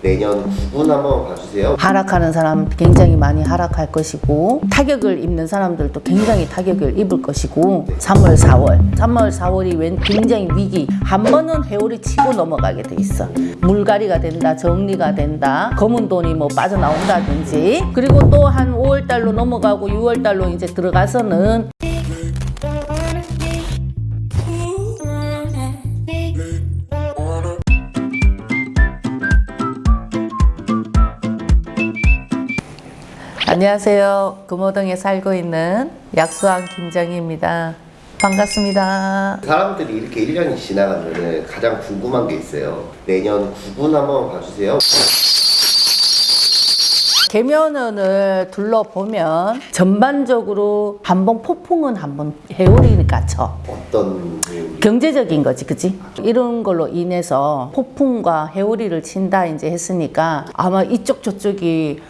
내년 9분 한번 봐주세요. 하락하는 사람 굉장히 많이 하락할 것이고 타격을 입는 사람들도 굉장히 타격을 입을 것이고 3월 4월. 3월 4월이 웬 굉장히 위기. 한 번은 회오리 치고 넘어가게 돼 있어. 물갈이가 된다 정리가 된다 검은 돈이 뭐 빠져나온다든지. 그리고 또 한 5월 달로 넘어가고 6월 달로 이제 들어가서는 안녕하세요 금호동에 살고 있는 약수왕 김정희입니다 반갑습니다 사람들이 이렇게 1년이 지나가면 가장 궁금한 게 있어요. 내년 9분 한번 봐주세요. 개면원을 둘러보면 전반적으로 한번 폭풍은 한번 해오리니까 쳐 어떤 경제적인 거지 그치? 이런 걸로 인해서 폭풍과 해오리를 친다 이제 했으니까 아마 이쪽 저쪽이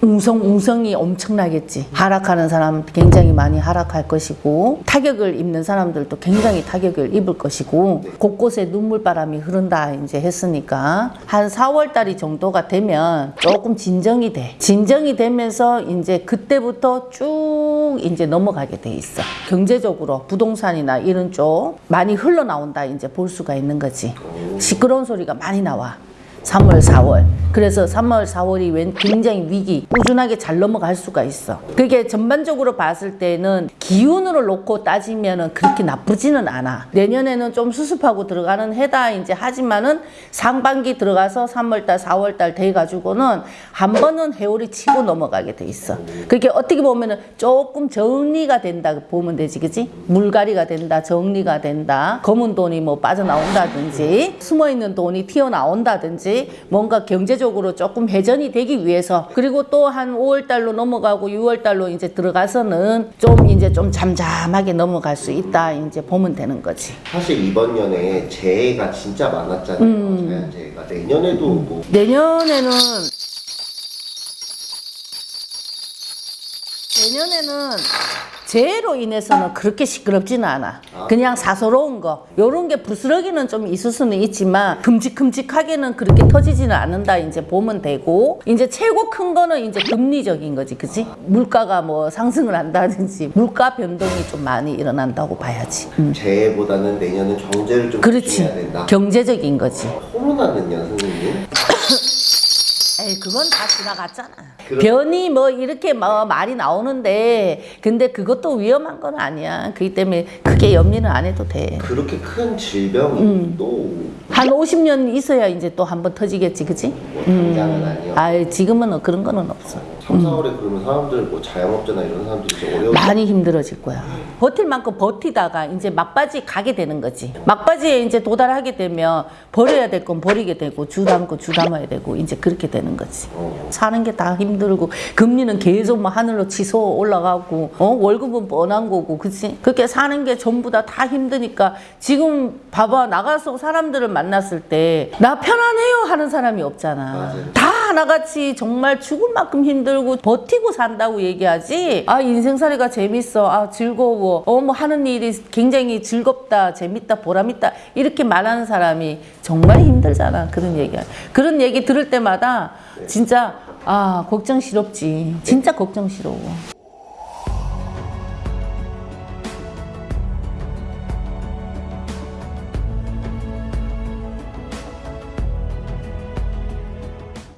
웅성웅성이 엄청나겠지. 하락하는 사람 굉장히 많이 하락할 것이고 타격을 입는 사람들도 굉장히 타격을 입을 것이고 곳곳에 눈물바람이 흐른다 이제 했으니까 한 4월 달이 정도가 되면 조금 진정이 돼. 진정이 되면서 이제 그때부터 쭉 이제 넘어가게 돼 있어. 경제적으로 부동산이나 이런 쪽 많이 흘러나온다 이제 볼 수가 있는 거지. 시끄러운 소리가 많이 나와. 3월, 4월. 그래서 3월, 4월이 웬 굉장히 위기, 꾸준하게 잘 넘어갈 수가 있어. 그게 전반적으로 봤을 때는 기운으로 놓고 따지면은 그렇게 나쁘지는 않아. 내년에는 좀 수습하고 들어가는 해다 이제 하지만은 상반기 들어가서 3월달, 4월달 돼가지고는 한 번은 해오리 치고 넘어가게 돼 있어. 그게 어떻게 보면은 조금 정리가 된다 보면 되지, 그지? 물갈이가 된다, 정리가 된다. 검은 돈이 뭐 빠져나온다든지, 숨어 있는 돈이 튀어나온다든지, 뭔가 경제 적으로 조금 회전이 되기 위해서 그리고 또 한 5월 달로 넘어가고 6월 달로 이제 들어가서는 좀 이제 좀 잠잠하게 넘어갈 수 있다 이제 보면 되는 거지. 사실 이번 년에 재해가 진짜 많았잖아요. 자연재해가 내년에도 뭐 내년에는 내년에는 재해로 인해서는 그렇게 시끄럽지는 않아. 그냥 사소로운 거. 요런 게 부스러기는 좀 있을 수는 있지만 큼직큼직하게는 그렇게 터지지는 않는다 이제 보면 되고 이제 최고 큰 거는 이제 금리적인 거지. 그치? 물가가 뭐 상승을 한다든지 물가 변동이 좀 많이 일어난다고 봐야지. 음. 재해보다는 내년은 경제를 좀 그렇지. 조심해야 된다. 경제적인 거지. 코로나는요, 선생님? 에이 그건 다 지나갔잖아. 변이 뭐 이렇게 뭐 말이 나오는데 근데 그것도 위험한 건 아니야. 그렇기 때문에 크게 염려는 안 해도 돼. 그렇게 큰 질병이 음. 또한 50년 있어야 이제 또 한 번 터지겠지, 그치? 뭐 당장은 아니요. 아 지금은 그런 거는 없어. 3, 4월에 그러면 사람들 뭐 자영업자나 이런 사람들이 좀 어려운 많이 힘들어질 거야. 버틸 만큼 버티다가 이제 막바지 가게 되는 거지. 막바지에 이제 도달하게 되면 버려야 될 건 버리게 되고 주 담고 주 담아야 되고 이제 그렇게 되는 거지. 어. 사는 게 다 힘들고 금리는 계속 뭐 하늘로 치솟아 올라가고 어? 월급은 뻔한 거고 그치? 그렇게 사는 게 전부 다 다 힘드니까 지금 봐봐 나가서 사람들을 만났을 때 나 편안해요 하는 사람이 없잖아 맞아요. 다 하나같이 정말 죽을 만큼 힘들고 버티고 산다고 얘기하지? 아 인생살이가 재밌어. 아 즐거워. 어 뭐 하는 일이 굉장히 즐겁다 재밌다 보람있다. 이렇게 말하는 사람이 정말 힘들잖아. 그런 얘기야. 그런 얘기 들을 때마다 진짜 아 걱정스럽지. 진짜 걱정스러워